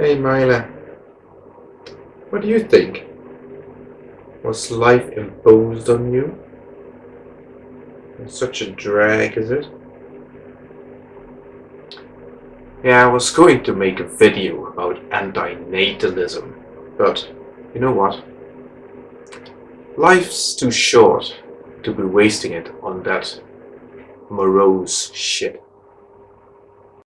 Hey Myla, what do you think? Was life imposed on you? It's such a drag, is it? Yeah, I was going to make a video about antinatalism, but you know what? Life's too short to be wasting it on that morose shit.